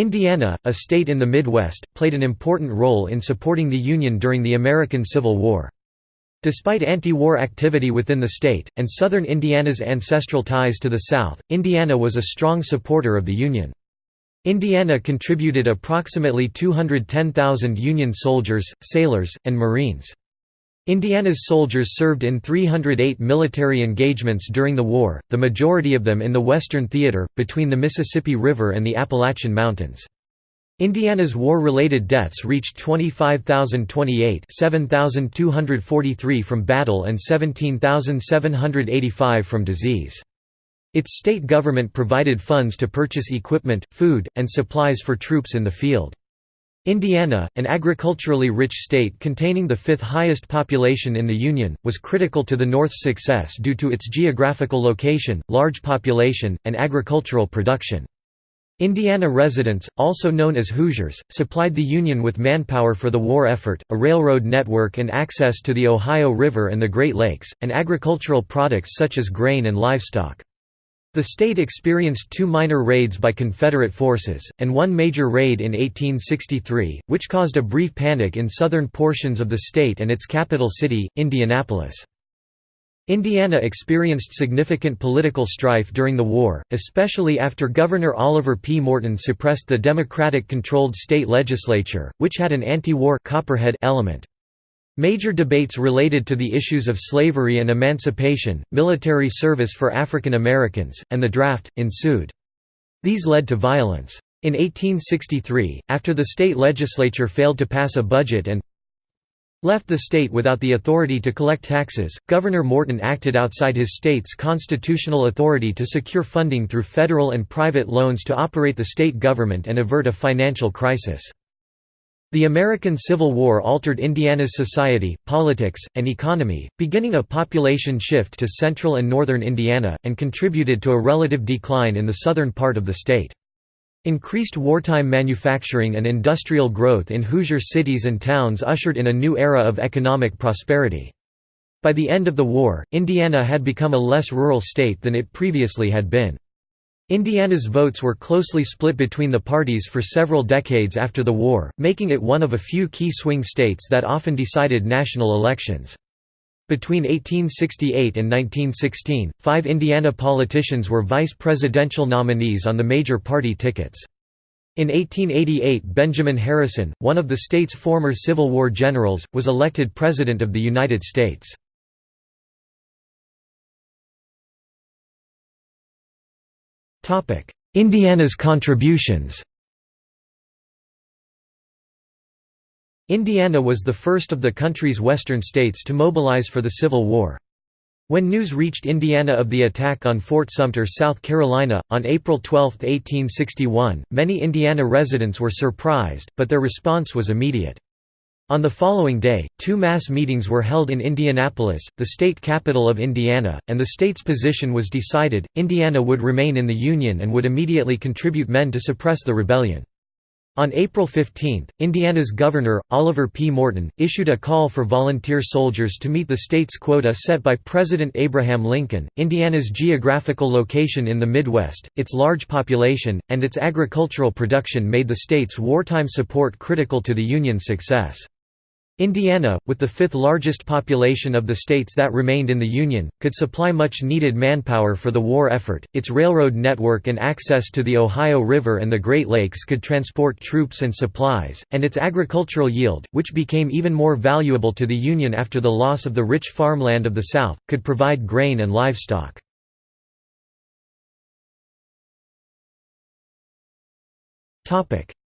Indiana, a state in the Midwest, played an important role in supporting the Union during the American Civil War. Despite anti-war activity within the state, and southern Indiana's ancestral ties to the South, Indiana was a strong supporter of the Union. Indiana contributed approximately 210,000 Union soldiers, sailors, and Marines. Indiana's soldiers served in 308 military engagements during the war, the majority of them in the Western Theater, between the Mississippi River and the Appalachian Mountains. Indiana's war-related deaths reached 25,028 7,243 from battle and 17,785 from disease. Its state government provided funds to purchase equipment, food, and supplies for troops in the field. Indiana, an agriculturally rich state containing the fifth highest population in the Union, was critical to the North's success due to its geographical location, large population, and agricultural production. Indiana residents, also known as Hoosiers, supplied the Union with manpower for the war effort, a railroad network and access to the Ohio River and the Great Lakes, and agricultural products such as grain and livestock. The state experienced two minor raids by Confederate forces, and one major raid in 1863, which caused a brief panic in southern portions of the state and its capital city, Indianapolis. Indiana experienced significant political strife during the war, especially after Governor Oliver P. Morton suppressed the Democratic-controlled state legislature, which had an anti-war Copperhead element. Major debates related to the issues of slavery and emancipation, military service for African Americans, and the draft, ensued. These led to violence. In 1863, after the state legislature failed to pass a budget and left the state without the authority to collect taxes, Governor Morton acted outside his state's constitutional authority to secure funding through federal and private loans to operate the state government and avert a financial crisis. The American Civil War altered Indiana's society, politics, and economy, beginning a population shift to central and northern Indiana, and contributed to a relative decline in the southern part of the state. Increased wartime manufacturing and industrial growth in Hoosier cities and towns ushered in a new era of economic prosperity. By the end of the war, Indiana had become a less rural state than it previously had been. Indiana's votes were closely split between the parties for several decades after the war, making it one of a few key swing states that often decided national elections. Between 1868 and 1916, five Indiana politicians were vice presidential nominees on the major party tickets. In 1888 Benjamin Harrison, one of the state's former Civil War generals, was elected President of the United States. Indiana's contributions Indiana was the first of the country's western states to mobilize for the Civil War. When news reached Indiana of the attack on Fort Sumter, South Carolina, on April 12, 1861, many Indiana residents were surprised, but their response was immediate. On the following day, two mass meetings were held in Indianapolis, the state capital of Indiana, and the state's position was decided, Indiana would remain in the Union and would immediately contribute men to suppress the rebellion. On April 15, Indiana's governor, Oliver P. Morton, issued a call for volunteer soldiers to meet the state's quota set by President Abraham Lincoln. Indiana's geographical location in the Midwest, its large population, and its agricultural production made the state's wartime support critical to the Union's success. Indiana, with the fifth largest population of the states that remained in the Union, could supply much needed manpower for the war effort. Its railroad network and access to the Ohio River and the Great Lakes could transport troops and supplies, and its agricultural yield, which became even more valuable to the Union after the loss of the rich farmland of the South, could provide grain and livestock.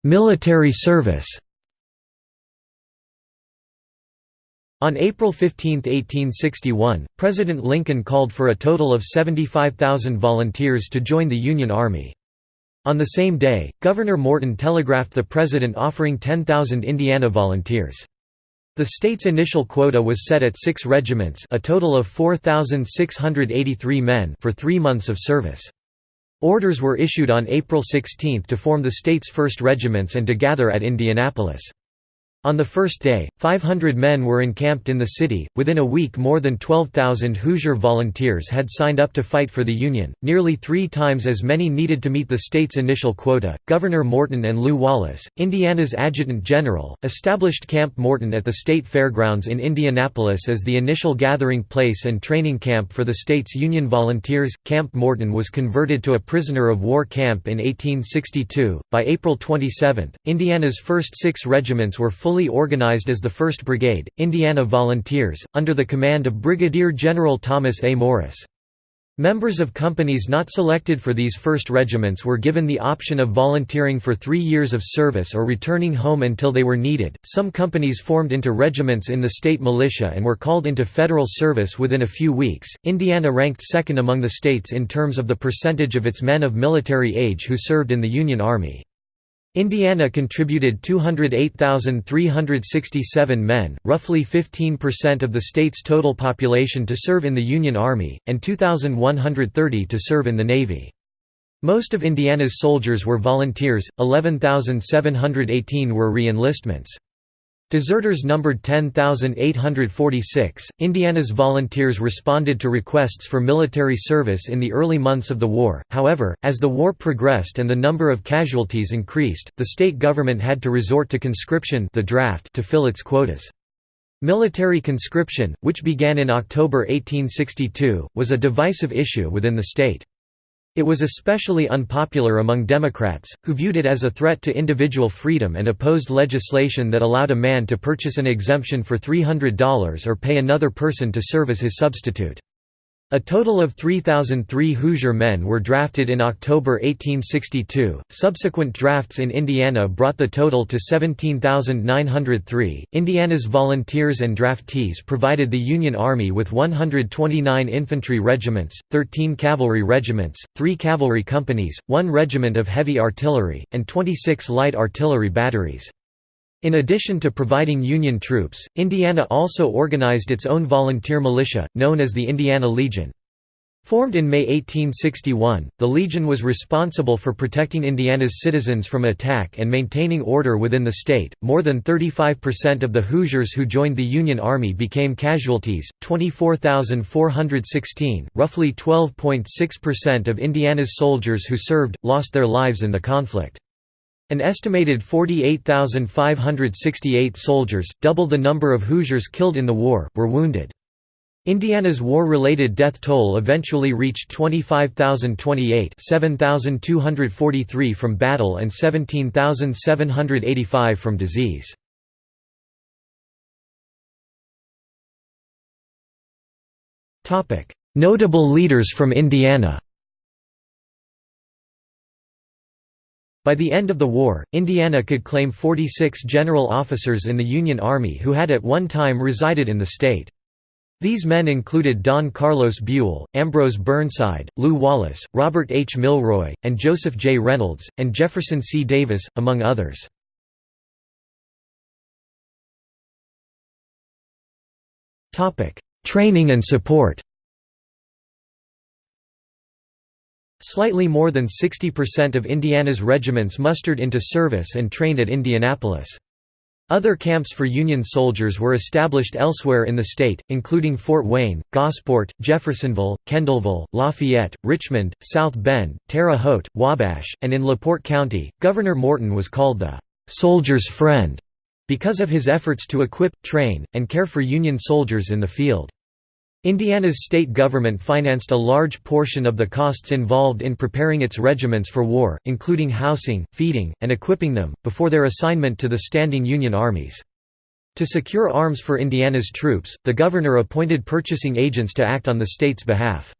Military service On April 15, 1861, President Lincoln called for a total of 75,000 volunteers to join the Union Army. On the same day, Governor Morton telegraphed the president offering 10,000 Indiana volunteers. The state's initial quota was set at six regiments a total of 4,683 men for three months of service. Orders were issued on April 16 to form the state's first regiments and to gather at Indianapolis. On the first day, 500 men were encamped in the city. Within a week, more than 12,000 Hoosier volunteers had signed up to fight for the Union, nearly three times as many needed to meet the state's initial quota. Governor Morton and Lew Wallace, Indiana's adjutant general, established Camp Morton at the state fairgrounds in Indianapolis as the initial gathering place and training camp for the state's Union volunteers. Camp Morton was converted to a prisoner of war camp in 1862. By April 27, Indiana's first six regiments were fully fully organized as the 1st Brigade, Indiana Volunteers, under the command of Brigadier General Thomas A. Morris. Members of companies not selected for these first regiments were given the option of volunteering for three years of service or returning home until they were needed. Some companies formed into regiments in the state militia and were called into federal service within a few weeks. Indiana ranked second among the states in terms of the percentage of its men of military age who served in the Union Army. Indiana contributed 208,367 men, roughly 15% of the state's total population to serve in the Union Army, and 2,130 to serve in the Navy. Most of Indiana's soldiers were volunteers, 11,718 were re-enlistments. Deserters numbered 10,846. Indiana's volunteers responded to requests for military service in the early months of the war, however, as the war progressed and the number of casualties increased, the state government had to resort to conscription the draft to fill its quotas. Military conscription, which began in October 1862, was a divisive issue within the state. It was especially unpopular among Democrats, who viewed it as a threat to individual freedom and opposed legislation that allowed a man to purchase an exemption for $300 or pay another person to serve as his substitute. A total of 3,003 Hoosier men were drafted in October 1862. Subsequent drafts in Indiana brought the total to 17,903. Indiana's volunteers and draftees provided the Union Army with 129 infantry regiments, 13 cavalry regiments, 3 cavalry companies, 1 regiment of heavy artillery, and 26 light artillery batteries. In addition to providing Union troops, Indiana also organized its own volunteer militia, known as the Indiana Legion. Formed in May 1861, the Legion was responsible for protecting Indiana's citizens from attack and maintaining order within the state. More than 35% of the Hoosiers who joined the Union Army became casualties, 24,416, roughly 12.6% of Indiana's soldiers who served, lost their lives in the conflict. An estimated 48,568 soldiers, double the number of Hoosiers killed in the war, were wounded. Indiana's war-related death toll eventually reached 25,028 7,243 from battle and 17,785 from disease. Notable leaders from Indiana By the end of the war, Indiana could claim 46 general officers in the Union Army who had at one time resided in the state. These men included Don Carlos Buell, Ambrose Burnside, Lew Wallace, Robert H. Milroy, and Joseph J. Reynolds, and Jefferson C. Davis, among others. Training and support Slightly more than 60% of Indiana's regiments mustered into service and trained at Indianapolis. Other camps for Union soldiers were established elsewhere in the state, including Fort Wayne, Gosport, Jeffersonville, Kendallville, Lafayette, Richmond, South Bend, Terre Haute, Wabash, and in LaPorte County. Governor Morton was called the soldier's friend because of his efforts to equip, train, and care for Union soldiers in the field. Indiana's state government financed a large portion of the costs involved in preparing its regiments for war, including housing, feeding, and equipping them, before their assignment to the standing Union armies. To secure arms for Indiana's troops, the governor appointed purchasing agents to act on the state's behalf.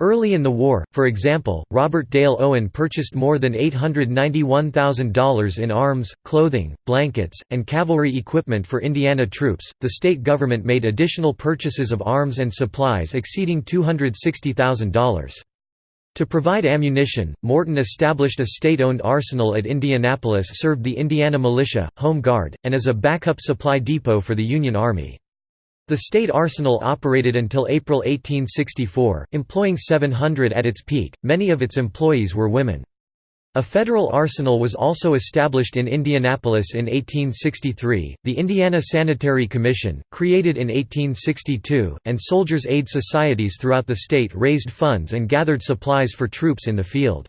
Early in the war, for example, Robert Dale Owen purchased more than $891,000 in arms, clothing, blankets, and cavalry equipment for Indiana troops. The state government made additional purchases of arms and supplies exceeding $260,000. To provide ammunition, Morton established a state-owned arsenal at Indianapolis served the Indiana Militia, Home Guard, and as a backup supply depot for the Union Army. The state arsenal operated until April 1864, employing 700 at its peak, many of its employees were women. A federal arsenal was also established in Indianapolis in 1863, the Indiana Sanitary Commission, created in 1862, and soldiers' aid societies throughout the state raised funds and gathered supplies for troops in the field.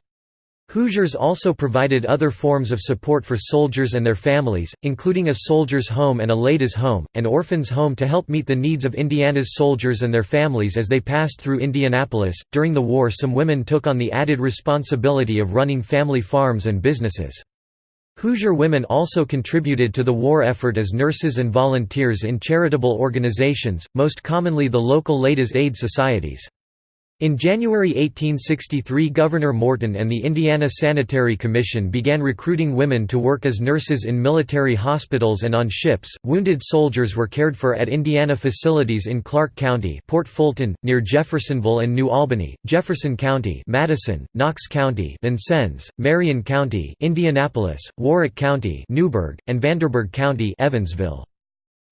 Hoosiers also provided other forms of support for soldiers and their families, including a soldier's home and a ladies' home, an orphan's home to help meet the needs of Indiana's soldiers and their families as they passed through Indianapolis. During the war, some women took on the added responsibility of running family farms and businesses. Hoosier women also contributed to the war effort as nurses and volunteers in charitable organizations, most commonly the local Ladies' Aid Societies. In January 1863 Governor Morton and the Indiana Sanitary Commission began recruiting women to work as nurses in military hospitals and on ships. Wounded soldiers were cared for at Indiana facilities in Clark County, Port Fulton, near Jeffersonville and New Albany, Jefferson County, Madison, Knox County, Vincennes, Marion County, Indianapolis, Warrick County, Newburgh, and Vanderburgh County, Evansville.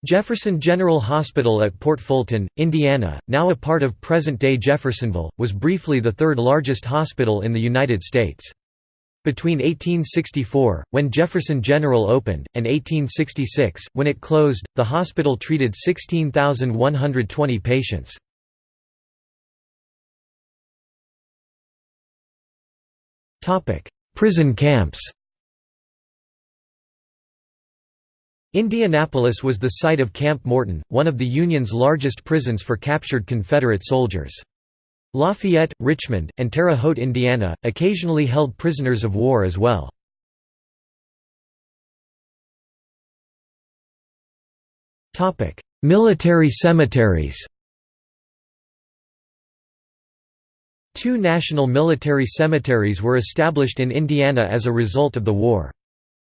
Jefferson General Hospital at Port Fulton, Indiana, now a part of present-day Jeffersonville, was briefly the third largest hospital in the United States. Between 1864, when Jefferson General opened, and 1866, when it closed, the hospital treated 16,120 patients. Prison camps Indianapolis was the site of Camp Morton, one of the Union's largest prisons for captured Confederate soldiers. Lafayette, Richmond, and Terre Haute, Indiana, occasionally held prisoners of war as well. Military cemeteries Two national military cemeteries were established in Indiana as a result of the war.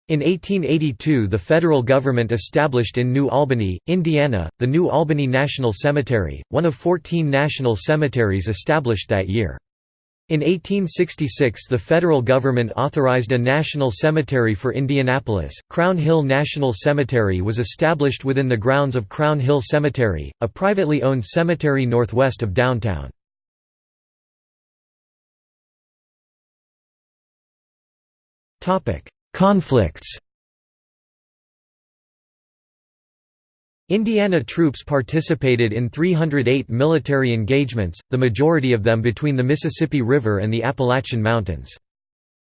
In 1882 the federal government established in New Albany, Indiana, the New Albany National Cemetery, one of 14 national cemeteries established that year. In 1866 the federal government authorized a national cemetery for Indianapolis. Crown Hill National Cemetery was established within the grounds of Crown Hill Cemetery, a privately owned cemetery northwest of downtown. Topic: Conflicts Indiana troops participated in 308 military engagements, the majority of them between the Mississippi River and the Appalachian Mountains.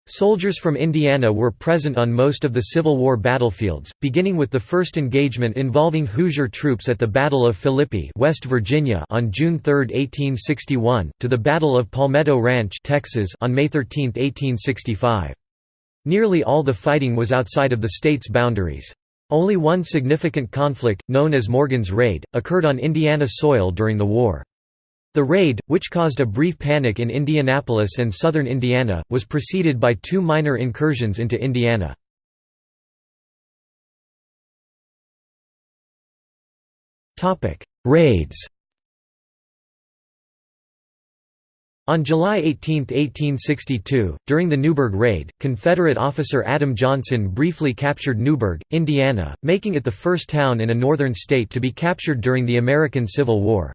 Soldiers from Indiana were present on most of the Civil War battlefields, beginning with the first engagement involving Hoosier troops at the Battle of Philippi West Virginia on June 3, 1861, to the Battle of Palmetto Ranch Texas on May 13, 1865. Nearly all the fighting was outside of the state's boundaries. Only one significant conflict, known as Morgan's Raid, occurred on Indiana soil during the war. The raid, which caused a brief panic in Indianapolis and southern Indiana, was preceded by two minor incursions into Indiana. Raids On July 18, 1862, during the Newburgh Raid, Confederate officer Adam Johnson briefly captured Newburgh, Indiana, making it the first town in a northern state to be captured during the American Civil War.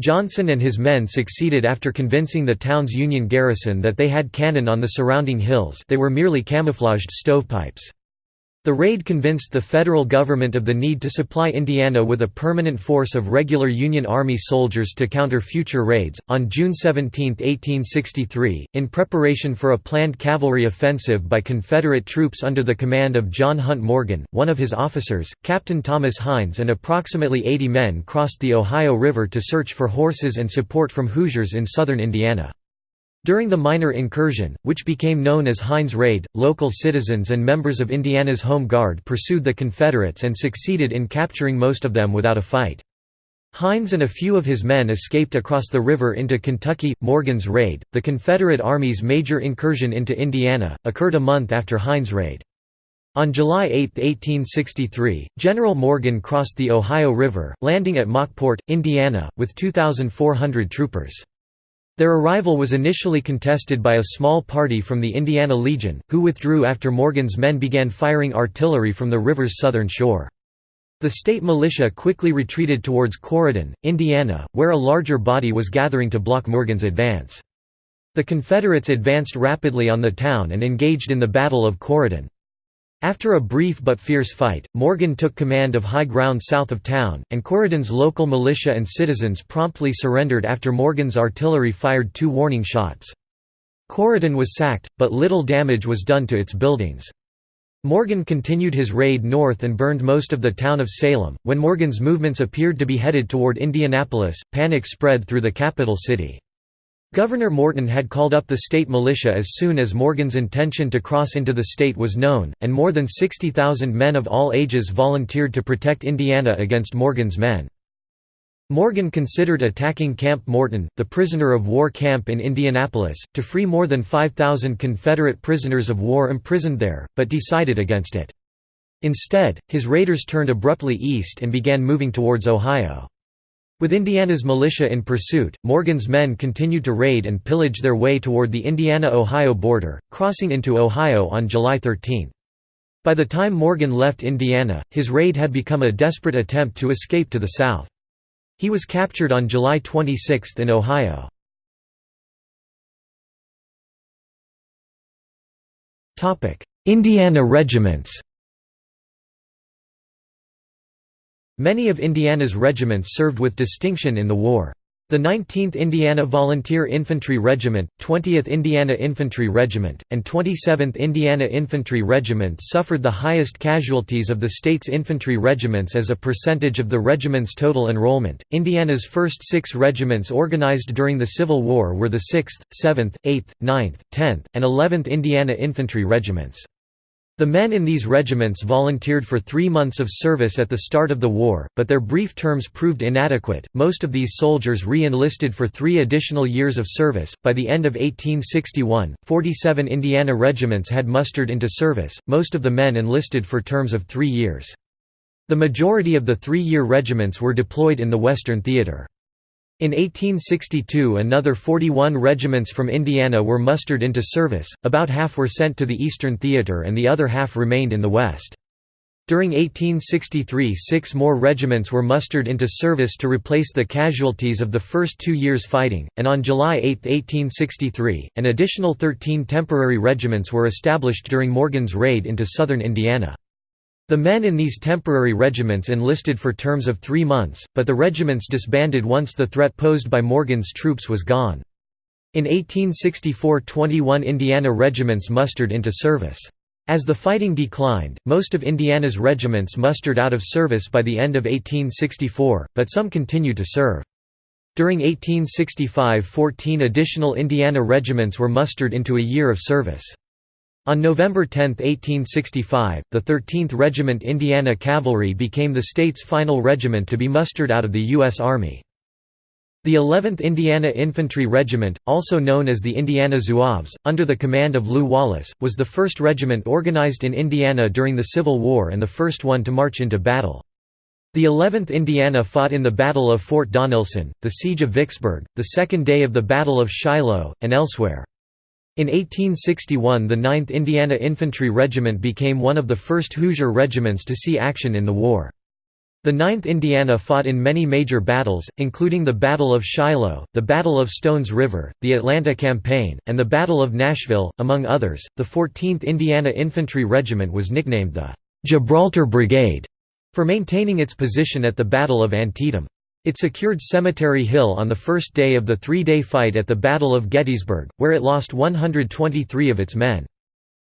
Johnson and his men succeeded after convincing the town's Union garrison that they had cannon on the surrounding hills they were merely camouflaged stovepipes. The raid convinced the federal government of the need to supply Indiana with a permanent force of regular Union Army soldiers to counter future raids. On June 17, 1863, in preparation for a planned cavalry offensive by Confederate troops under the command of John Hunt Morgan, one of his officers, Captain Thomas Hines, and approximately 80 men crossed the Ohio River to search for horses and support from Hoosiers in southern Indiana. During the minor incursion, which became known as Hines Raid, local citizens and members of Indiana's Home Guard pursued the Confederates and succeeded in capturing most of them without a fight. Hines and a few of his men escaped across the river into Kentucky. Morgan's Raid, the Confederate Army's major incursion into Indiana, occurred a month after Hines' raid. On July 8, 1863, General Morgan crossed the Ohio River, landing at Mauckport, Indiana, with 2,400 troopers. Their arrival was initially contested by a small party from the Indiana Legion, who withdrew after Morgan's men began firing artillery from the river's southern shore. The state militia quickly retreated towards Corydon, Indiana, where a larger body was gathering to block Morgan's advance. The Confederates advanced rapidly on the town and engaged in the Battle of Corydon. After a brief but fierce fight, Morgan took command of high ground south of town, and Corydon's local militia and citizens promptly surrendered after Morgan's artillery fired two warning shots. Corydon was sacked, but little damage was done to its buildings. Morgan continued his raid north and burned most of the town of Salem. When Morgan's movements appeared to be headed toward Indianapolis, panic spread through the capital city. Governor Morton had called up the state militia as soon as Morgan's intention to cross into the state was known, and more than 60,000 men of all ages volunteered to protect Indiana against Morgan's men. Morgan considered attacking Camp Morton, the prisoner of war camp in Indianapolis, to free more than 5,000 Confederate prisoners of war imprisoned there, but decided against it. Instead, his raiders turned abruptly east and began moving towards Ohio. With Indiana's militia in pursuit, Morgan's men continued to raid and pillage their way toward the Indiana–Ohio border, crossing into Ohio on July 13. By the time Morgan left Indiana, his raid had become a desperate attempt to escape to the south. He was captured on July 26 in Ohio. Indiana regiments Many of Indiana's regiments served with distinction in the war. The 19th Indiana Volunteer Infantry Regiment, 20th Indiana Infantry Regiment, and 27th Indiana Infantry Regiment suffered the highest casualties of the state's infantry regiments as a percentage of the regiment's total enrollment. Indiana's first six regiments organized during the Civil War were the 6th, 7th, 8th, 9th, 10th, and 11th Indiana Infantry Regiments. The men in these regiments volunteered for three months of service at the start of the war, but their brief terms proved inadequate. Most of these soldiers re enlisted for three additional years of service. By the end of 1861, 47 Indiana regiments had mustered into service, most of the men enlisted for terms of three years. The majority of the three year regiments were deployed in the Western Theater. In 1862 another 41 regiments from Indiana were mustered into service, about half were sent to the Eastern Theater and the other half remained in the West. During 1863 six more regiments were mustered into service to replace the casualties of the first two years' fighting, and on July 8, 1863, an additional 13 temporary regiments were established during Morgan's raid into southern Indiana. The men in these temporary regiments enlisted for terms of three months, but the regiments disbanded once the threat posed by Morgan's troops was gone. In 1864 21 Indiana regiments mustered into service. As the fighting declined, most of Indiana's regiments mustered out of service by the end of 1864, but some continued to serve. During 1865 14 additional Indiana regiments were mustered into a year of service. On November 10, 1865, the 13th Regiment Indiana Cavalry became the state's final regiment to be mustered out of the U.S. Army. The 11th Indiana Infantry Regiment, also known as the Indiana Zouaves, under the command of Lew Wallace, was the first regiment organized in Indiana during the Civil War and the first one to march into battle. The 11th Indiana fought in the Battle of Fort Donelson, the Siege of Vicksburg, the second day of the Battle of Shiloh, and elsewhere. In 1861 the 9th Indiana Infantry Regiment became one of the first Hoosier regiments to see action in the war. The 9th Indiana fought in many major battles, including the Battle of Shiloh, the Battle of Stones River, the Atlanta Campaign, and the Battle of Nashville, among others. The 14th Indiana Infantry Regiment was nicknamed the Gibraltar Brigade for maintaining its position at the Battle of Antietam. It secured Cemetery Hill on the first day of the three-day fight at the Battle of Gettysburg, where it lost 123 of its men.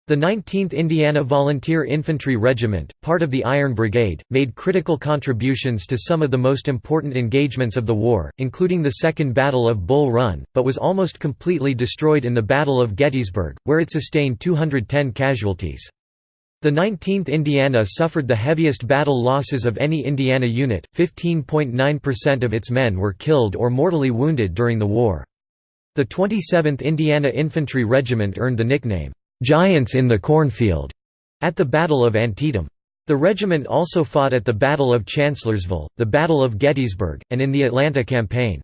The 19th Indiana Volunteer Infantry Regiment, part of the Iron Brigade, made critical contributions to some of the most important engagements of the war, including the Second Battle of Bull Run, but was almost completely destroyed in the Battle of Gettysburg, where it sustained 210 casualties. The 19th Indiana suffered the heaviest battle losses of any Indiana unit, 15.9% of its men were killed or mortally wounded during the war. The 27th Indiana Infantry Regiment earned the nickname, "'Giants in the Cornfield' at the Battle of Antietam. The regiment also fought at the Battle of Chancellorsville, the Battle of Gettysburg, and in the Atlanta Campaign.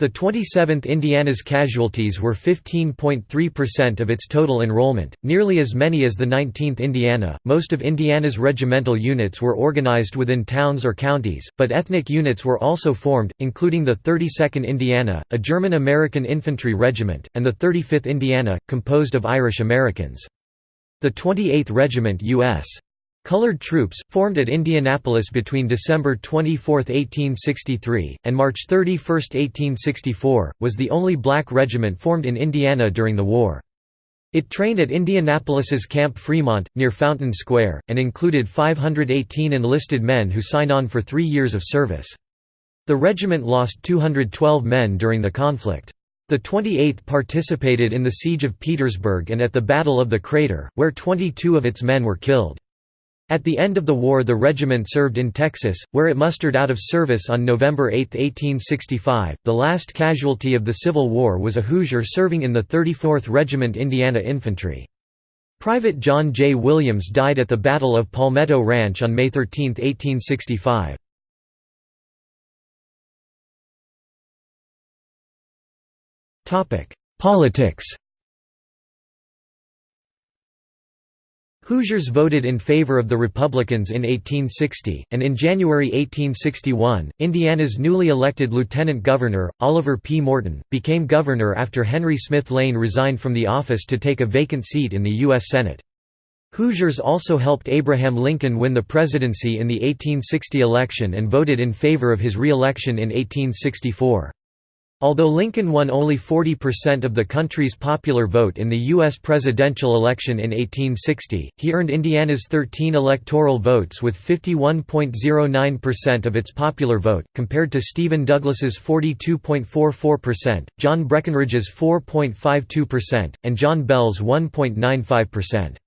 The 27th Indiana's casualties were 15.3% of its total enrollment, nearly as many as the 19th Indiana. Most of Indiana's regimental units were organized within towns or counties, but ethnic units were also formed, including the 32nd Indiana, a German American infantry regiment, and the 35th Indiana, composed of Irish Americans. The 28th Regiment U.S. Colored troops, formed at Indianapolis between December 24, 1863, and March 31, 1864, was the only black regiment formed in Indiana during the war. It trained at Indianapolis's Camp Fremont, near Fountain Square, and included 518 enlisted men who signed on for three years of service. The regiment lost 212 men during the conflict. The 28th participated in the Siege of Petersburg and at the Battle of the Crater, where 22 of its men were killed. At the end of the war the regiment served in Texas, where it mustered out of service on November 8, 1865. The last casualty of the Civil War was a Hoosier serving in the 34th Regiment Indiana Infantry. Private John J. Williams died at the Battle of Palmetto Ranch on May 13, 1865. Politics Hoosiers voted in favor of the Republicans in 1860, and in January 1861, Indiana's newly elected lieutenant governor, Oliver P. Morton, became governor after Henry Smith Lane resigned from the office to take a vacant seat in the U.S. Senate. Hoosiers also helped Abraham Lincoln win the presidency in the 1860 election and voted in favor of his re-election in 1864. Although Lincoln won only 40% of the country's popular vote in the U.S. presidential election in 1860, he earned Indiana's 13 electoral votes with 51.09% of its popular vote, compared to Stephen Douglas's 42.44%, John Breckinridge's 4.52%, and John Bell's 1.95%.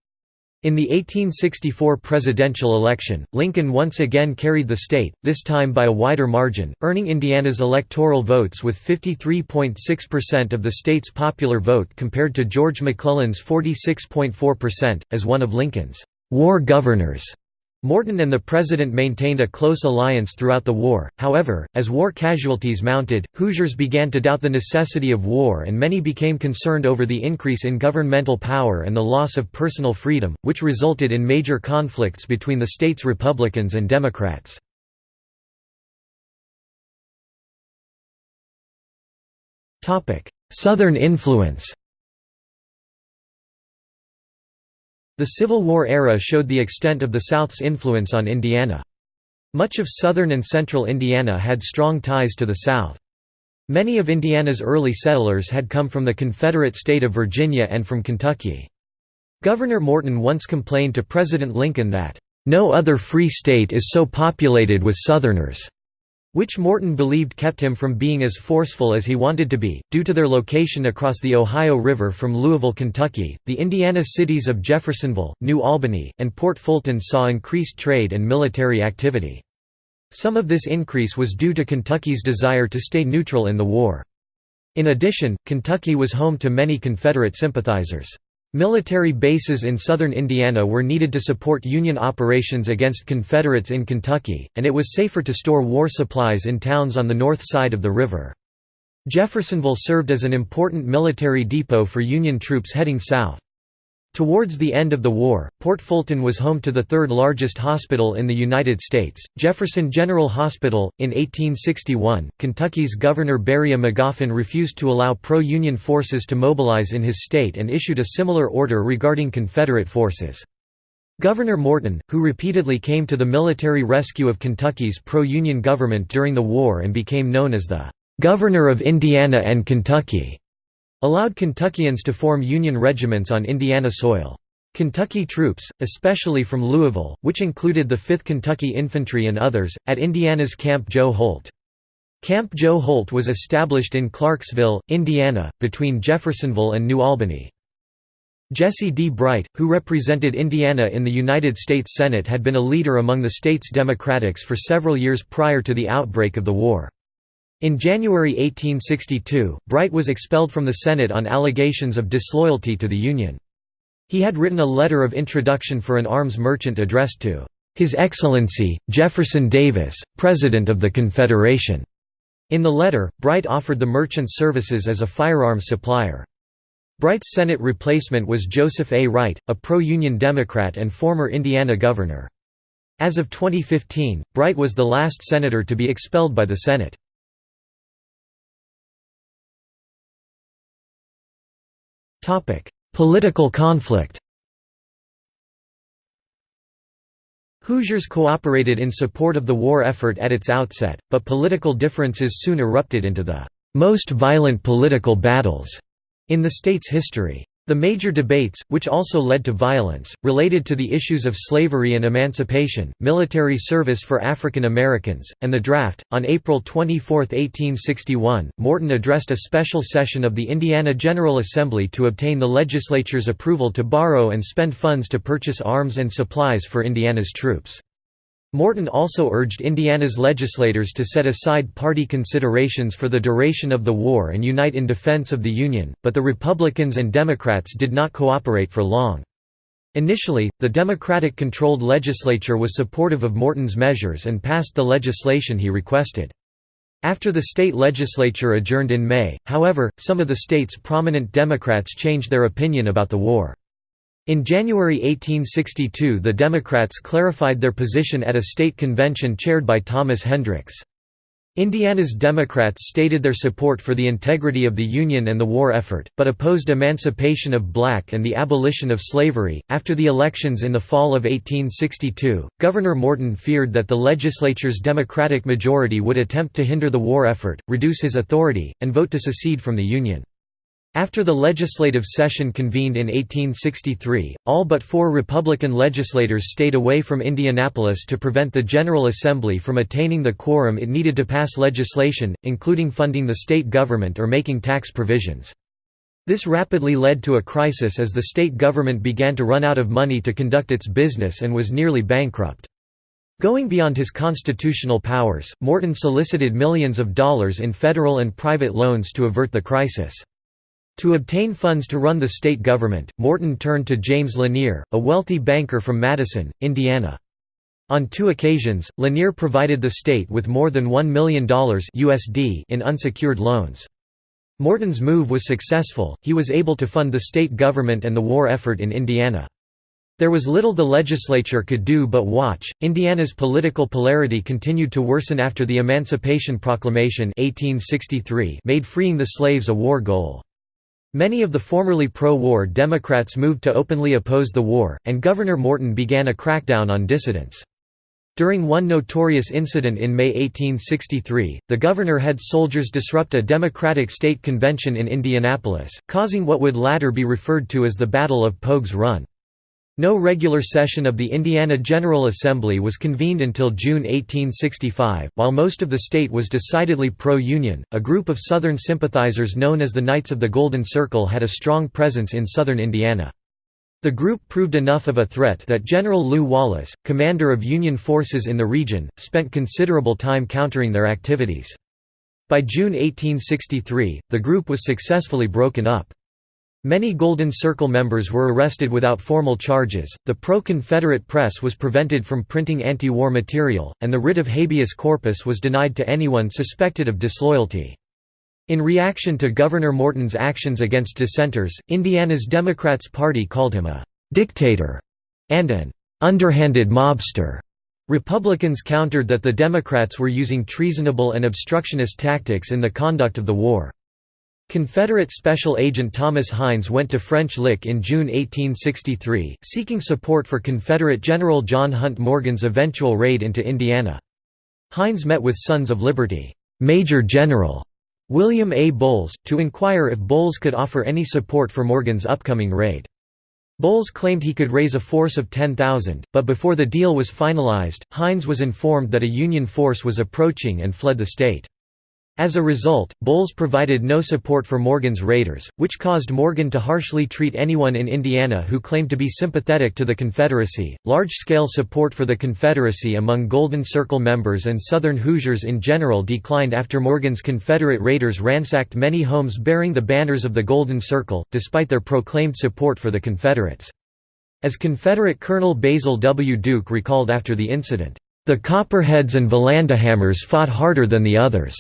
In the 1864 presidential election, Lincoln once again carried the state, this time by a wider margin, earning Indiana's electoral votes with 53.6% of the state's popular vote compared to George McClellan's 46.4%, as one of Lincoln's war governors. Morton and the president maintained a close alliance throughout the war, however, as war casualties mounted, Hoosiers began to doubt the necessity of war and many became concerned over the increase in governmental power and the loss of personal freedom, which resulted in major conflicts between the state's Republicans and Democrats. Southern influence The Civil War era showed the extent of the South's influence on Indiana. Much of southern and central Indiana had strong ties to the South. Many of Indiana's early settlers had come from the Confederate state of Virginia and from Kentucky. Governor Morton once complained to President Lincoln that, "...no other free state is so populated with Southerners." Which Morton believed kept him from being as forceful as he wanted to be. Due to their location across the Ohio River from Louisville, Kentucky, the Indiana cities of Jeffersonville, New Albany, and Port Fulton saw increased trade and military activity. Some of this increase was due to Kentucky's desire to stay neutral in the war. In addition, Kentucky was home to many Confederate sympathizers. Military bases in southern Indiana were needed to support Union operations against Confederates in Kentucky, and it was safer to store war supplies in towns on the north side of the river. Jeffersonville served as an important military depot for Union troops heading south. Towards the end of the war, Port Fulton was home to the third largest hospital in the United States, Jefferson General Hospital. In 1861, Kentucky's Governor Beriah Magoffin refused to allow pro Union forces to mobilize in his state and issued a similar order regarding Confederate forces. Governor Morton, who repeatedly came to the military rescue of Kentucky's pro Union government during the war and became known as the Governor of Indiana and Kentucky, allowed Kentuckians to form Union regiments on Indiana soil. Kentucky troops, especially from Louisville, which included the 5th Kentucky Infantry and others, at Indiana's Camp Joe Holt. Camp Joe Holt was established in Clarksville, Indiana, between Jeffersonville and New Albany. Jesse D. Bright, who represented Indiana in the United States Senate had been a leader among the state's Democrats for several years prior to the outbreak of the war. In January 1862, Bright was expelled from the Senate on allegations of disloyalty to the Union. He had written a letter of introduction for an arms merchant addressed to "'His Excellency, Jefferson Davis, President of the Confederation' In the letter, Bright offered the merchant's services as a firearms supplier. Bright's Senate replacement was Joseph A. Wright, a pro-Union Democrat and former Indiana governor. As of 2015, Bright was the last senator to be expelled by the Senate. Political conflict Hoosiers cooperated in support of the war effort at its outset, but political differences soon erupted into the most violent political battles in the state's history. The major debates, which also led to violence, related to the issues of slavery and emancipation, military service for African Americans, and the draft. On April 24, 1861, Morton addressed a special session of the Indiana General Assembly to obtain the legislature's approval to borrow and spend funds to purchase arms and supplies for Indiana's troops. Morton also urged Indiana's legislators to set aside party considerations for the duration of the war and unite in defense of the Union, but the Republicans and Democrats did not cooperate for long. Initially, the Democratic-controlled legislature was supportive of Morton's measures and passed the legislation he requested. After the state legislature adjourned in May, however, some of the state's prominent Democrats changed their opinion about the war. In January 1862 the Democrats clarified their position at a state convention chaired by Thomas Hendricks. Indiana's Democrats stated their support for the integrity of the Union and the war effort, but opposed emancipation of black and the abolition of slavery. After the elections in the fall of 1862, Governor Morton feared that the legislature's Democratic majority would attempt to hinder the war effort, reduce his authority, and vote to secede from the Union. After the legislative session convened in 1863, all but four Republican legislators stayed away from Indianapolis to prevent the General Assembly from attaining the quorum it needed to pass legislation, including funding the state government or making tax provisions. This rapidly led to a crisis as the state government began to run out of money to conduct its business and was nearly bankrupt. Going beyond his constitutional powers, Morton solicited millions of dollars in federal and private loans to avert the crisis. To obtain funds to run the state government, Morton turned to James Lanier, a wealthy banker from Madison, Indiana. On two occasions, Lanier provided the state with more than $1 million USD in unsecured loans. Morton's move was successful, he was able to fund the state government and the war effort in Indiana. There was little the legislature could do but watch. Indiana's political polarity continued to worsen after the Emancipation Proclamation 1863 made freeing the slaves a war goal. Many of the formerly pro-war Democrats moved to openly oppose the war, and Governor Morton began a crackdown on dissidents. During one notorious incident in May 1863, the governor had soldiers disrupt a Democratic state convention in Indianapolis, causing what would later be referred to as the Battle of Pogues Run. No regular session of the Indiana General Assembly was convened until June 1865. While most of the state was decidedly pro Union, a group of Southern sympathizers known as the Knights of the Golden Circle had a strong presence in southern Indiana. The group proved enough of a threat that General Lew Wallace, commander of Union forces in the region, spent considerable time countering their activities. By June 1863, the group was successfully broken up. Many Golden Circle members were arrested without formal charges, the pro-Confederate press was prevented from printing anti-war material, and the writ of habeas corpus was denied to anyone suspected of disloyalty. In reaction to Governor Morton's actions against dissenters, Indiana's Democrats Party called him a «dictator» and an «underhanded mobster». Republicans countered that the Democrats were using treasonable and obstructionist tactics in the conduct of the war. Confederate Special Agent Thomas Hines went to French Lick in June 1863, seeking support for Confederate General John Hunt Morgan's eventual raid into Indiana. Hines met with Sons of Liberty, Major General William A. Bowles, to inquire if Bowles could offer any support for Morgan's upcoming raid. Bowles claimed he could raise a force of 10,000, but before the deal was finalized, Hines was informed that a Union force was approaching and fled the state. As a result, Bowles provided no support for Morgan's raiders, which caused Morgan to harshly treat anyone in Indiana who claimed to be sympathetic to the Confederacy. Large scale support for the Confederacy among Golden Circle members and Southern Hoosiers in general declined after Morgan's Confederate raiders ransacked many homes bearing the banners of the Golden Circle, despite their proclaimed support for the Confederates. As Confederate Colonel Basil W. Duke recalled after the incident, The Copperheads and Vallandighams fought harder than the others.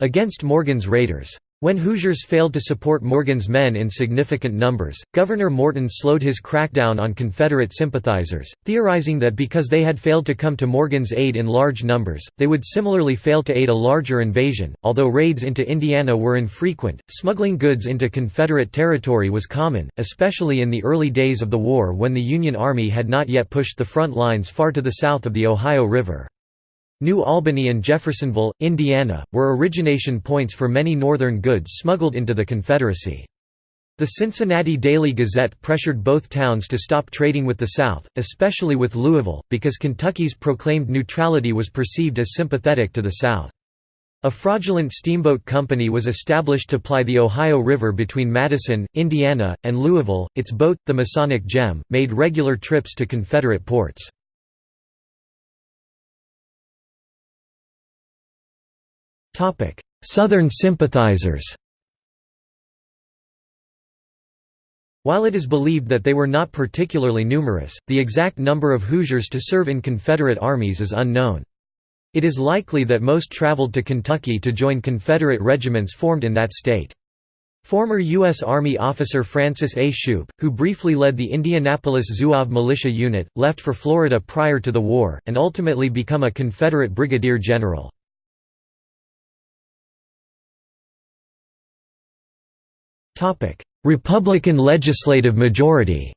Against Morgan's raiders. When Hoosiers failed to support Morgan's men in significant numbers, Governor Morton slowed his crackdown on Confederate sympathizers, theorizing that because they had failed to come to Morgan's aid in large numbers, they would similarly fail to aid a larger invasion. Although raids into Indiana were infrequent, smuggling goods into Confederate territory was common, especially in the early days of the war when the Union Army had not yet pushed the front lines far to the south of the Ohio River. New Albany and Jeffersonville, Indiana, were origination points for many Northern goods smuggled into the Confederacy. The Cincinnati Daily Gazette pressured both towns to stop trading with the South, especially with Louisville, because Kentucky's proclaimed neutrality was perceived as sympathetic to the South. A fraudulent steamboat company was established to ply the Ohio River between Madison, Indiana, and Louisville. Its boat, the Masonic Gem, made regular trips to Confederate ports. Southern sympathizers While it is believed that they were not particularly numerous, the exact number of Hoosiers to serve in Confederate armies is unknown. It is likely that most traveled to Kentucky to join Confederate regiments formed in that state. Former U.S. Army officer Francis A. Shoup, who briefly led the Indianapolis Zouave militia unit, left for Florida prior to the war, and ultimately become a Confederate brigadier general. Republican legislative majority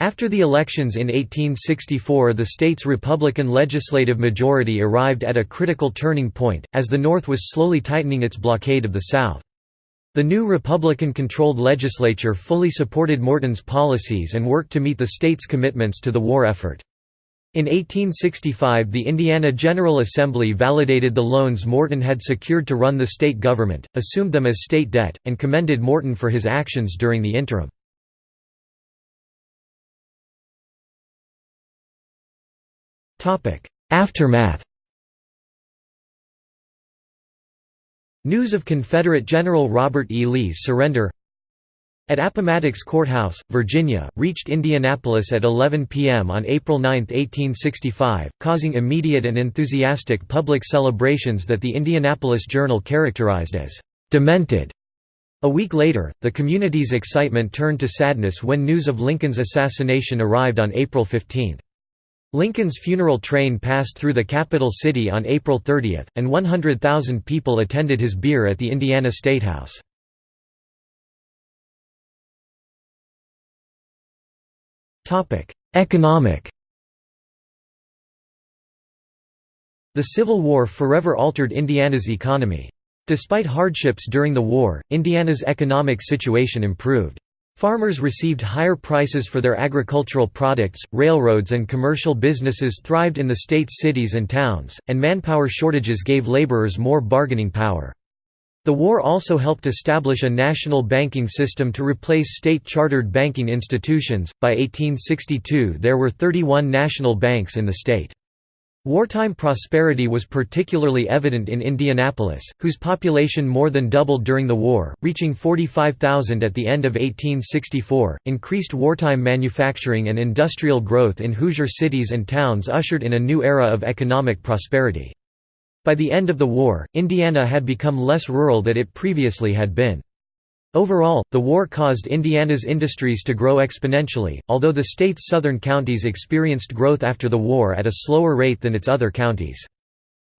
After the elections in 1864 the state's Republican legislative majority arrived at a critical turning point, as the North was slowly tightening its blockade of the South. The new Republican-controlled legislature fully supported Morton's policies and worked to meet the state's commitments to the war effort. In 1865 the Indiana General Assembly validated the loans Morton had secured to run the state government, assumed them as state debt, and commended Morton for his actions during the interim. Aftermath News of Confederate General Robert E. Lee's surrender at Appomattox Courthouse, Virginia, reached Indianapolis at 11 p.m. on April 9, 1865, causing immediate and enthusiastic public celebrations that the Indianapolis Journal characterized as «demented». A week later, the community's excitement turned to sadness when news of Lincoln's assassination arrived on April 15. Lincoln's funeral train passed through the capital city on April 30, and 100,000 people attended his bier at the Indiana Statehouse. Economic The Civil War forever altered Indiana's economy. Despite hardships during the war, Indiana's economic situation improved. Farmers received higher prices for their agricultural products, railroads and commercial businesses thrived in the state's cities and towns, and manpower shortages gave laborers more bargaining power. The war also helped establish a national banking system to replace state-chartered banking institutions. By 1862 there were 31 national banks in the state. Wartime prosperity was particularly evident in Indianapolis, whose population more than doubled during the war, reaching 45,000 at the end of 1864. Increased wartime manufacturing and industrial growth in Hoosier cities and towns ushered in a new era of economic prosperity. By the end of the war, Indiana had become less rural than it previously had been. Overall, the war caused Indiana's industries to grow exponentially, although the state's southern counties experienced growth after the war at a slower rate than its other counties.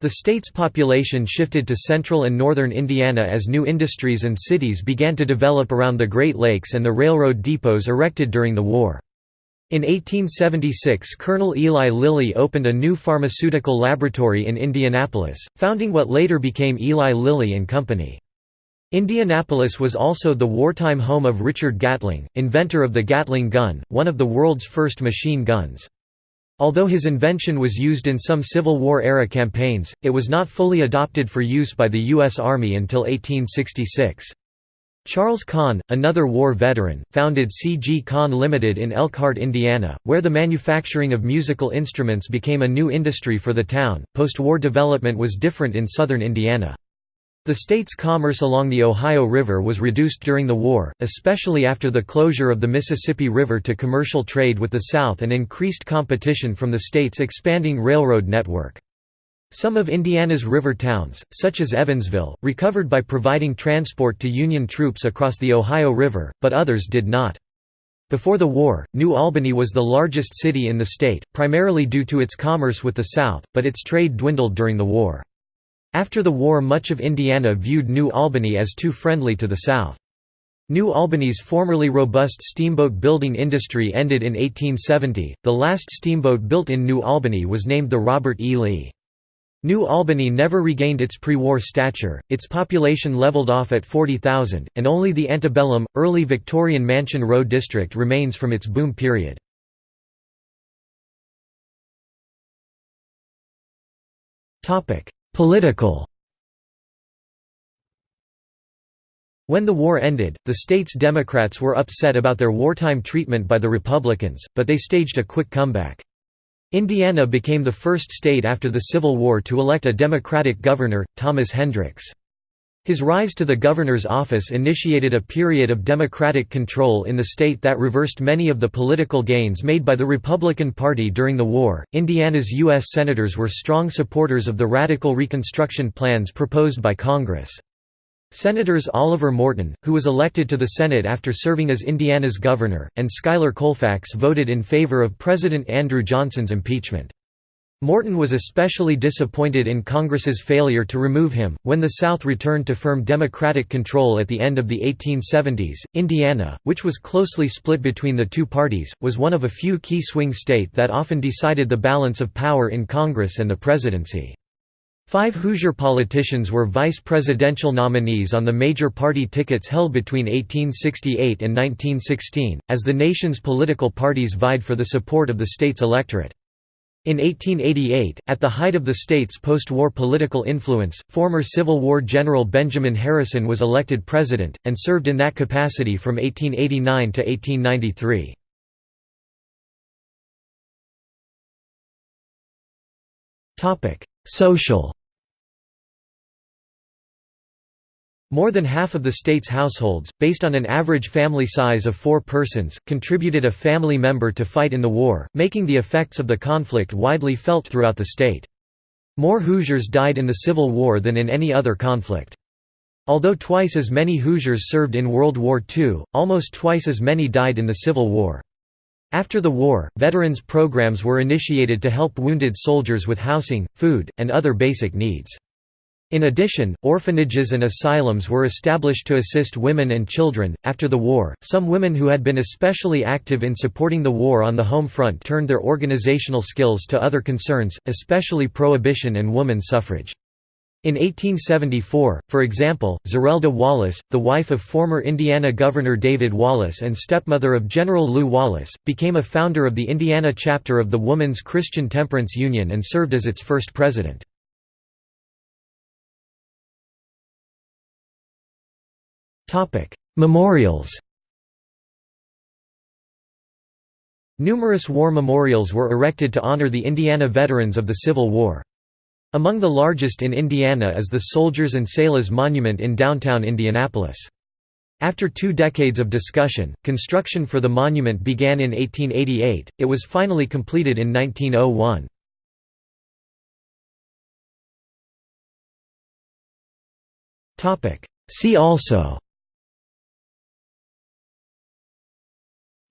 The state's population shifted to central and northern Indiana as new industries and cities began to develop around the Great Lakes and the railroad depots erected during the war. In 1876 Colonel Eli Lilly opened a new pharmaceutical laboratory in Indianapolis, founding what later became Eli Lilly and Company. Indianapolis was also the wartime home of Richard Gatling, inventor of the Gatling gun, one of the world's first machine guns. Although his invention was used in some Civil War-era campaigns, it was not fully adopted for use by the U.S. Army until 1866. Charles Conn, another war veteran, founded C.G. Conn Limited in Elkhart, Indiana, where the manufacturing of musical instruments became a new industry for the town. Post-war development was different in southern Indiana. The state's commerce along the Ohio River was reduced during the war, especially after the closure of the Mississippi River to commercial trade with the South and increased competition from the state's expanding railroad network. Some of Indiana's river towns, such as Evansville, recovered by providing transport to Union troops across the Ohio River, but others did not. Before the war, New Albany was the largest city in the state, primarily due to its commerce with the South, but its trade dwindled during the war. After the war much of Indiana viewed New Albany as too friendly to the South. New Albany's formerly robust steamboat building industry ended in 1870. The last steamboat built in New Albany was named the Robert E. Lee. New Albany never regained its pre-war stature, its population leveled off at 40,000, and only the antebellum, early Victorian Mansion Row district remains from its boom period. Political When the war ended, the state's Democrats were upset about their wartime treatment by the Republicans, but they staged a quick comeback. Indiana became the first state after the Civil War to elect a Democratic governor, Thomas Hendricks. His rise to the governor's office initiated a period of Democratic control in the state that reversed many of the political gains made by the Republican Party during the war. Indiana's U.S. Senators were strong supporters of the radical Reconstruction plans proposed by Congress. Senators Oliver Morton, who was elected to the Senate after serving as Indiana's governor, and Schuyler Colfax voted in favor of President Andrew Johnson's impeachment. Morton was especially disappointed in Congress's failure to remove him. When the South returned to firm Democratic control at the end of the 1870s, Indiana, which was closely split between the two parties, was one of a few key swing state that often decided the balance of power in Congress and the presidency. Five Hoosier politicians were vice presidential nominees on the major party tickets held between 1868 and 1916, as the nation's political parties vied for the support of the state's electorate. In 1888, at the height of the state's post-war political influence, former Civil War General Benjamin Harrison was elected president, and served in that capacity from 1889 to 1893. Social More than half of the state's households, based on an average family size of four persons, contributed a family member to fight in the war, making the effects of the conflict widely felt throughout the state. More Hoosiers died in the Civil War than in any other conflict. Although twice as many Hoosiers served in World War II, almost twice as many died in the Civil War. After the war, veterans programs were initiated to help wounded soldiers with housing, food, and other basic needs. In addition, orphanages and asylums were established to assist women and children. After the war, some women who had been especially active in supporting the war on the home front turned their organizational skills to other concerns, especially prohibition and woman suffrage. In 1874, for example, Zerelda Wallace, the wife of former Indiana Governor David Wallace and stepmother of General Lew Wallace, became a founder of the Indiana chapter of the Woman's Christian Temperance Union and served as its first president. Memorials Numerous war memorials were erected to honor the Indiana veterans of the Civil War. Among the largest in Indiana is the Soldiers and Sailors Monument in downtown Indianapolis. After two decades of discussion, construction for the monument began in 1888, it was finally completed in 1901. See also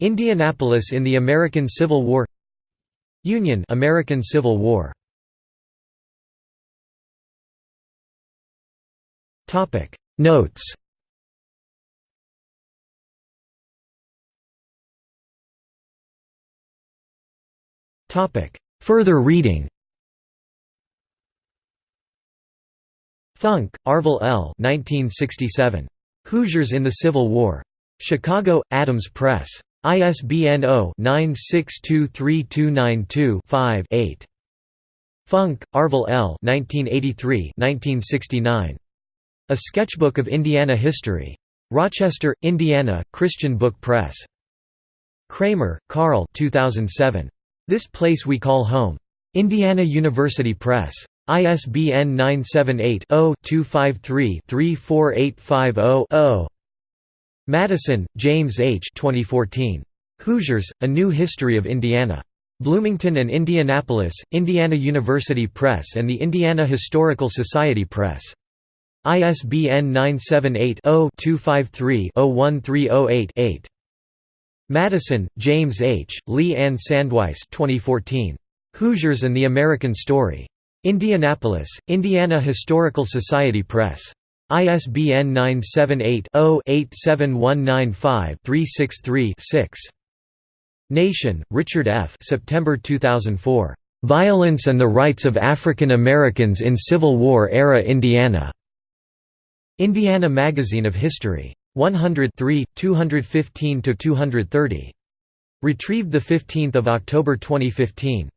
Indianapolis in the American Civil War Union American Civil War Topic Notes Topic Further reading Funk, Arville L. 1967. Hoosiers in the Civil War. Chicago, Adams Press. ISBN 0-9623292-5-8. Funk, Arville L. 1983 A Sketchbook of Indiana History. Rochester, Indiana, Christian Book Press. Kramer, Carl 2007. This Place We Call Home. Indiana University Press. ISBN 978 0 253 34850 Madison, James H. 2014. Hoosiers, A New History of Indiana. Bloomington and Indianapolis, Indiana University Press and the Indiana Historical Society Press. ISBN 978-0-253-01308-8. Madison, James H., Lee Ann Sandweiss 2014. Hoosiers and the American Story. Indianapolis, Indiana Historical Society Press. ISBN 978-0-87195-363-6. Nation, Richard F. September 2004. Violence and the Rights of African Americans in Civil War-Era Indiana. Indiana Magazine of History. 103, 215–230. Retrieved 15 October 2015.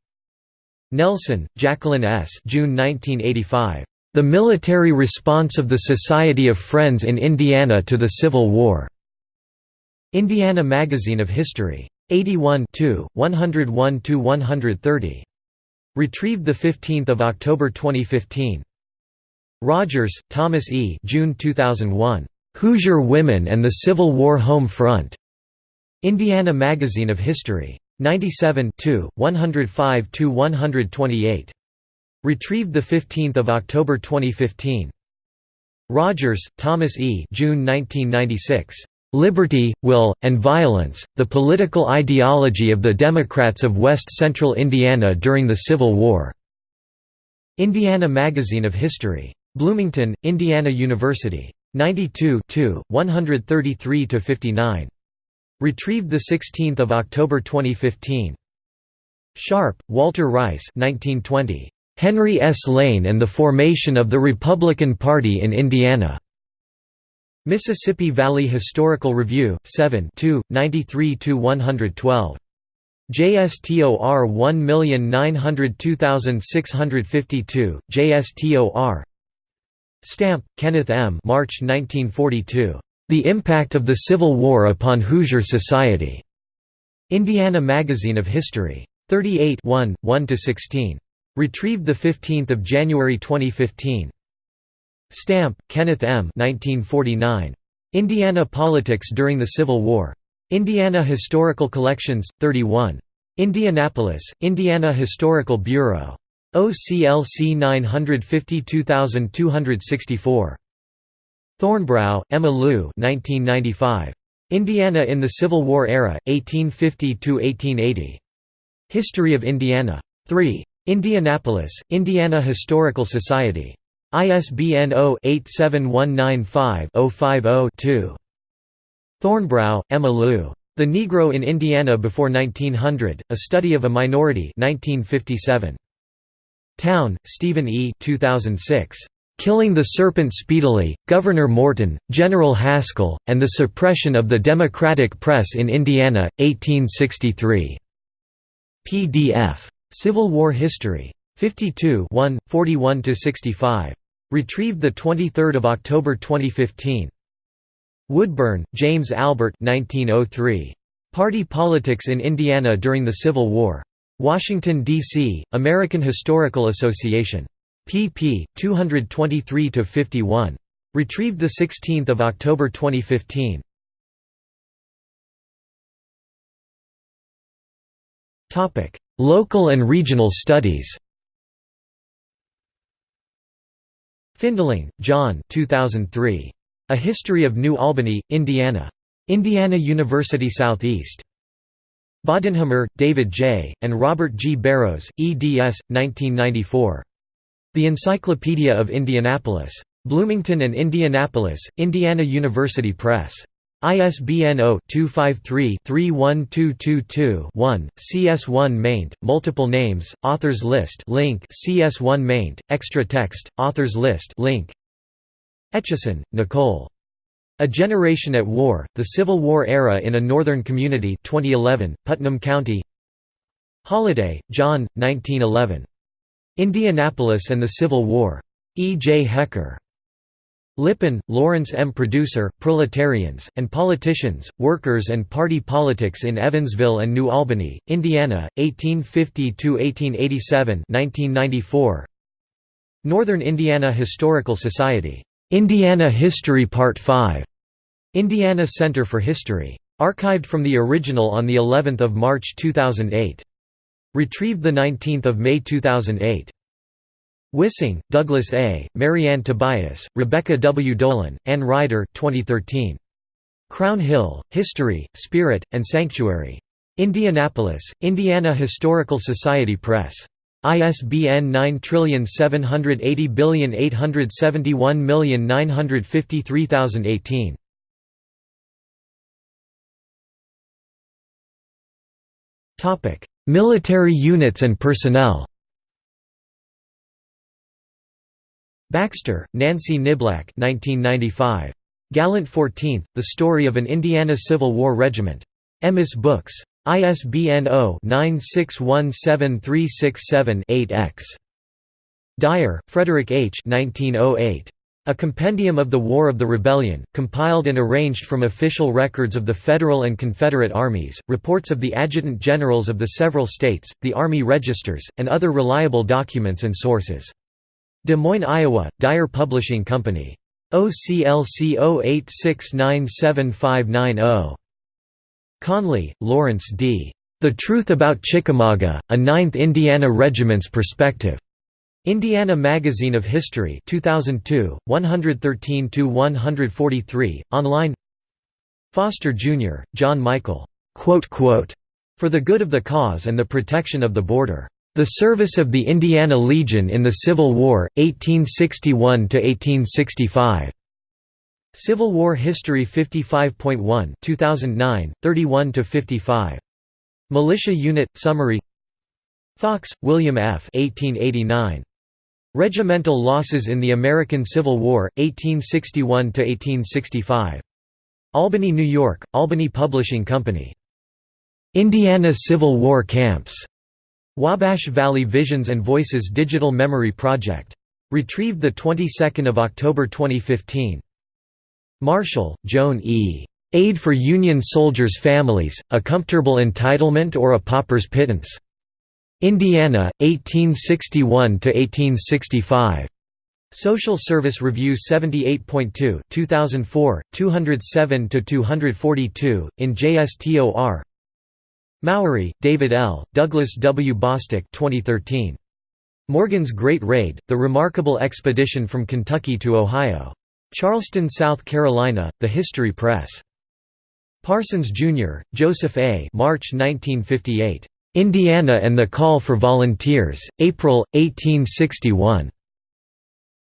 Nelson, Jacqueline S. June 1985. The Military Response of the Society of Friends in Indiana to the Civil War. Indiana Magazine of History. 81 101–130. Retrieved 15 October 2015. Rogers, Thomas E. June 2001. Hoosier Women and the Civil War Home Front. Indiana Magazine of History. 97 105–128. Retrieved 15 October 2015. Rogers, Thomas E. June 1996. Liberty, Will, and Violence, The Political Ideology of the Democrats of West Central Indiana During the Civil War. Indiana Magazine of History. Bloomington, Indiana University. 92 133–59. Retrieved 16 October 2015. Sharp, Walter Rice 1920. Henry S. Lane and the Formation of the Republican Party in Indiana. Mississippi Valley Historical Review, 7 93–112. JSTOR 1902652, JSTOR Stampp, Kenneth M. March 1942. The Impact of the Civil War upon Hoosier Society. Indiana Magazine of History. 38 1, 1–16. Retrieved the 15 January 2015. Stampp, Kenneth M. 1949. Indiana Politics During the Civil War. Indiana Historical Collections, 31. Indianapolis, Indiana Historical Bureau. OCLC 952264. Thornbrough, Emma Lou 1995. Indiana in the Civil War Era, 1850–1880. History of Indiana. 3. Indianapolis, Indiana Historical Society. ISBN 0-87195-050-2. Thornbrough, Emma Lou. The Negro in Indiana Before 1900, A Study of a Minority 1957. Towne, Stephen E. 2006. Killing the Serpent Speedily, Governor Morton, General Hascall, and the Suppression of the Democratic Press in Indiana, 1863. PDF. Civil War History. 52 1, 41–65. Retrieved 23 October 2015. Woodburn, James Albert 1903. Party Politics in Indiana During the Civil War. Washington, D.C., American Historical Association pp. 223–51. Retrieved 16 October 2015. Local and regional studies Findling, John 2003. A History of New Albany, Indiana. Indiana University Southeast. Bodenhamer, David J., and Robert G. Barrows, eds. 1994. The Encyclopedia of Indianapolis. Bloomington and Indianapolis, Indiana University Press. ISBN 0-253-31222-1, CS1 maint, multiple names, authors list link CS1 maint, extra text, authors list link Etcheson, Nicole. A Generation at War, The Civil War Era in a Northern Community 2011, Putnam County Holliday, John, 1911. Indianapolis and the Civil War. E. J. Hecker. Lipin, Lawrence M. Producer, Proletarians, and Politicians, Workers and Party Politics in Evansville and New Albany, Indiana, 1850–1887 Northern Indiana Historical Society. Indiana History Part 5. Indiana Center for History. Archived from the original on the 11th of March 2008. Retrieved 19 May 2008. Wissing, Douglas A., Marianne Tobias, Rebecca W. Dolan, Ann Ryder 2013. Crown Hill, History, Spirit, and Sanctuary. Indianapolis, Indiana Historical Society Press. ISBN 9780871953018. Topic: Military units and personnel. Baxter, Nancy Niblack 1995. Gallant 14th, The Story of an Indiana Civil War Regiment. Emmis Books. ISBN 0-9617367-8-X. Dyer, Frederick H. 1908. A Compendium of the War of the Rebellion, compiled and arranged from official records of the Federal and Confederate armies, reports of the adjutant generals of the several states, the Army registers, and other reliable documents and sources. Des Moines, Iowa, Dyer Publishing Company. OCLC 08697590. Conley, Lawrence D. The Truth About Chickamauga, A Ninth Indiana Regiment's Perspective. Indiana Magazine of History 2002, 113–143, online Foster, Jr., John Michael, "...for the good of the cause and the protection of the border. The Service of the Indiana Legion in the Civil War, 1861–1865." Civil War History 55.1 2009, 31–55. Militia Unit, Summary Fox, William F. 1889. Regimental Losses in the American Civil War, 1861–1865. Albany, New York, Albany Publishing Company. Indiana Civil War Camps. Wabash Valley Visions and Voices Digital Memory Project. Retrieved the 22nd of October 2015. Marshall, Joan E. Aid for Union Soldiers' Families, A Comfortable Entitlement or a Pauper's Pittance. Indiana, 1861–1865. Social Service Review 78.2 2004, 207–242, in JSTOR Mowery, David L., Douglas W. Bostick 2013. Morgan's Great Raid, The Remarkable Expedition from Kentucky to Ohio. Charleston, South Carolina, The History Press. Parsons, Jr., Joseph A. March 1958. Indiana and the Call for Volunteers, April, 1861.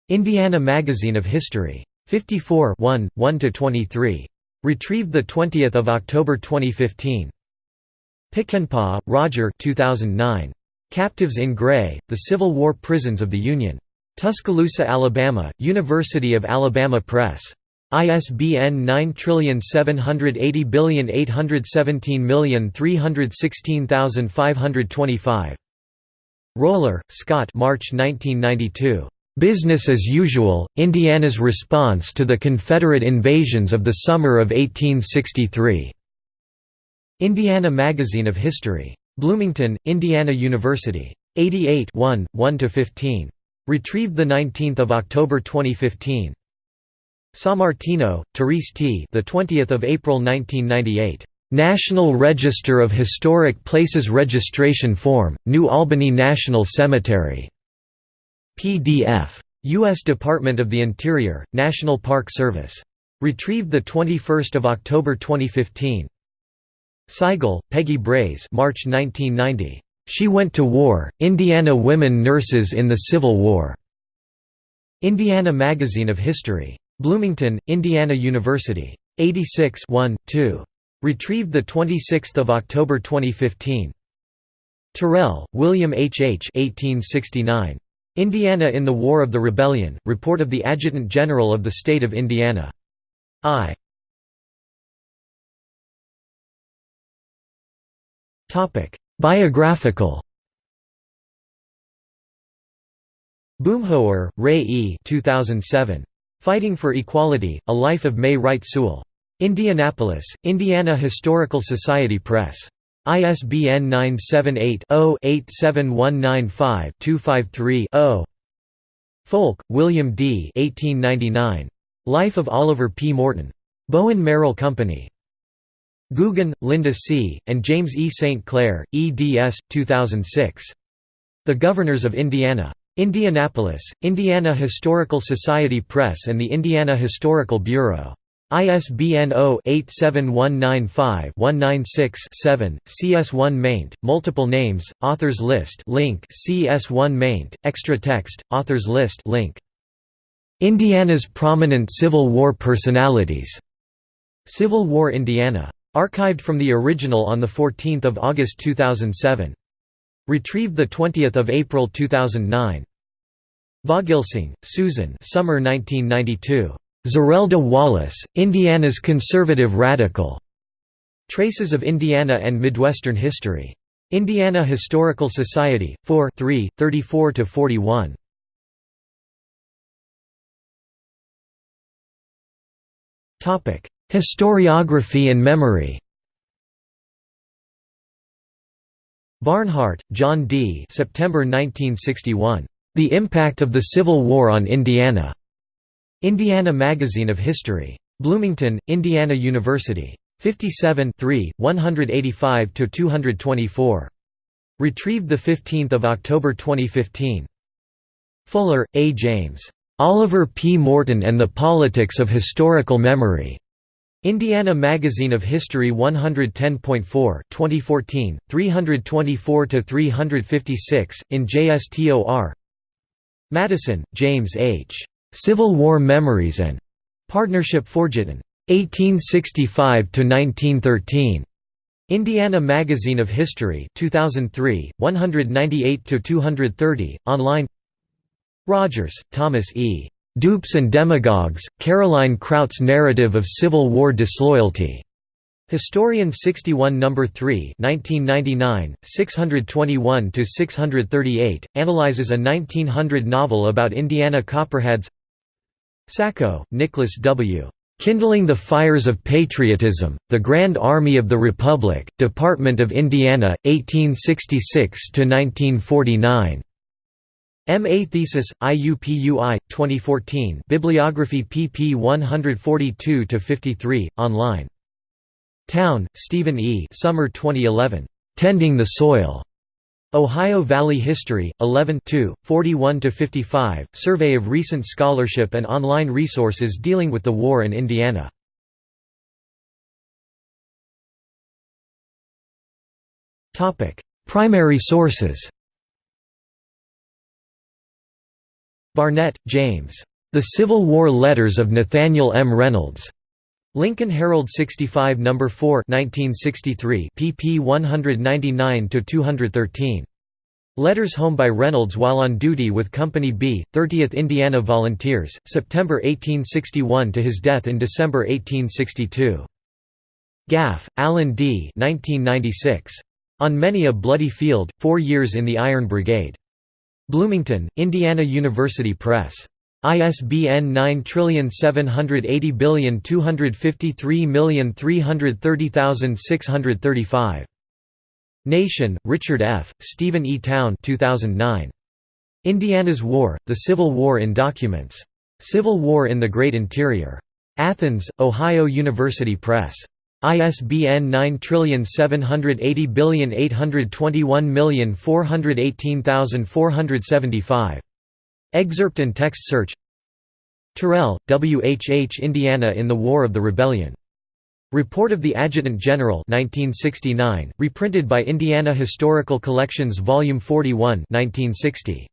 Indiana Magazine of History. 54 1, 1–23. Retrieved 20 October 2015. Pickenpaugh, Roger 2009. Captives in Gray, The Civil War Prisons of the Union. Tuscaloosa, Alabama, University of Alabama Press. ISBN 9780817316525. Roller, Scott March 1992. Business as Usual, Indiana's Response to the Confederate Invasions of the Summer of 1863. Indiana Magazine of History. Bloomington, Indiana University. 88 1, 1–15. Retrieved 19 October 2015. Sammartino, Therese T. The 20th of April 1998. National Register of Historic Places Registration Form, New Albany National Cemetery. PDF. U.S. Department of the Interior, National Park Service. Retrieved 21 October 2015. Seigel, Peggy Brase March 1990. She Went to War, Indiana Women Nurses in the Civil War. Indiana Magazine of History. Bloomington, Indiana University. 86 1, 2. Retrieved 26 October 2015. Terrell, William H. H. 1869. Indiana in the War of the Rebellion, Report of the Adjutant General of the State of Indiana. I. Biographical Boomhower, Ray E. 2007. Fighting for Equality, A Life of May Wright Sewell. Indianapolis, Indiana Historical Society Press. ISBN 978-0-87195-253-0. Foulke, William D. 1899. Life of Oliver P. Morton. Bowen Merrill Company. Gugin, Linda C., and James E. St. Clair, eds. 2006. The Governors of Indiana. Indianapolis, Indiana Historical Society Press and the Indiana Historical Bureau. ISBN 0-87195-196-7, CS1 maint, multiple names, authors list link CS1 maint, extra text, authors list link. Indiana's prominent Civil War personalities. Civil War Indiana. Archived from the original on 14 August 2007. Retrieved 20 April 2009. Vogelsang, Susan Summer 1992. Zerelda Wallace, Indiana's Conservative Radical. Traces of Indiana and Midwestern History. Indiana Historical Society, 4 3, 34–41. Historiography and memory Barnhart, John D. September 1961. The Impact of the Civil War on Indiana. Indiana Magazine of History. Bloomington, Indiana University. 57 185–224. Retrieved 15 October 2015. Fuller, A. James. Oliver P. Morton and the Politics of Historical Memory. Indiana Magazine of History 110.4 2014, 324–356, in JSTOR Madison, James H. Civil War Memories and Partnership Forgotten. 1865–1913. Indiana Magazine of History 2003, 198–230, online Rogers, Thomas E. Dupes and Demagogues, Caroline Krout's Narrative of Civil War Disloyalty. Historian 61 No. 3 1999, 621–638, analyzes a 1900 novel about Indiana Copperheads Sacco, Nicholas W. Kindling the Fires of Patriotism, The Grand Army of the Republic, Department of Indiana, 1866–1949. M.A. Thesis, IUPUI, 2014 Bibliography pp 142–53, online. Towne, Stephen E. Summer 2011. Tending the Soil. Ohio Valley History, 11 41–55, Survey of recent scholarship and online resources dealing with the war in Indiana. Primary sources Barnett, James. The Civil War Letters of Nathaniel M. Reynolds. Lincoln Herald 65 No. 4 1963 pp 199–213. Letters home by Reynolds while on duty with Company B, 30th Indiana Volunteers, September 1861 to his death in December 1862. Gaff, Alan D. 1996. On Many a Bloody Field, Four Years in the Iron Brigade. Bloomington, Indiana University Press. ISBN 9780253330635. Nation, Richard F., Stephen E. Towne 2009. Indiana's War, The Civil War in Documents. Civil War in the Great Interior. Athens, Ohio University Press. ISBN 9780821418475. Excerpt and text search Terrell, W. H. H. Indiana in the War of the Rebellion. Report of the Adjutant General 1969, reprinted by Indiana Historical Collections Volume 41 1960.